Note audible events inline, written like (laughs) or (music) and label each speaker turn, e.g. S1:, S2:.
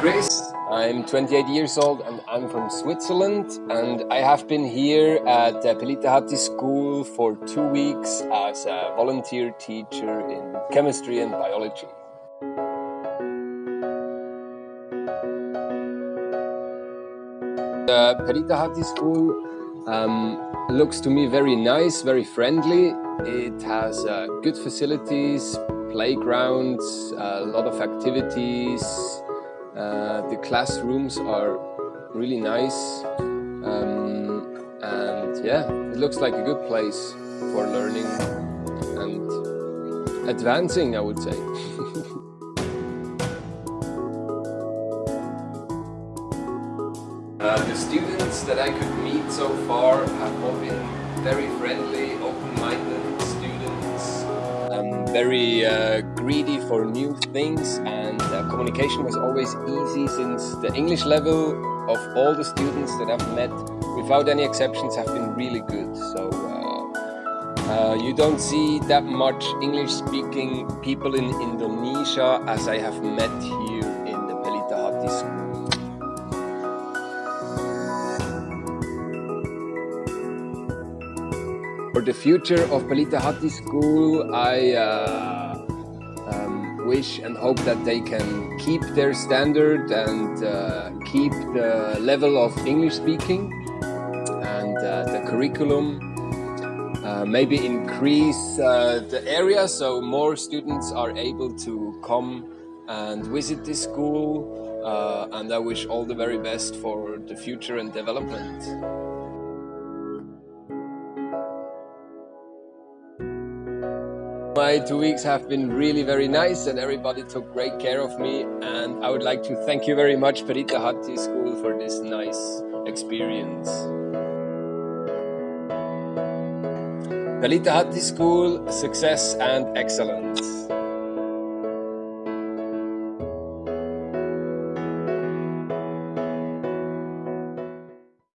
S1: Chris. I'm 28 years old and I'm from Switzerland and I have been here at the Pelitahati School for two weeks as a volunteer teacher in chemistry and biology. The Pelita Pelitahati School um, looks to me very nice, very friendly. It has uh, good facilities, playgrounds, a lot of activities, uh, the classrooms are really nice um, and yeah, it looks like a good place for learning and advancing, I would say. (laughs) uh, the students that I could meet so far have all been very friendly, very uh, greedy for new things and uh, communication was always easy since the English level of all the students that I've met without any exceptions have been really good. So uh, uh, you don't see that much English speaking people in Indonesia as I have met here in the Pelitahati school For the future of Pelitahati School, I uh, um, wish and hope that they can keep their standard and uh, keep the level of English speaking and uh, the curriculum. Uh, maybe increase uh, the area so more students are able to come and visit this school uh, and I wish all the very best for the future and development. My two weeks have been really very nice and everybody took great care of me and I would like to thank you very much Pelitahati School for this nice experience. Pelitahati School, success and excellence.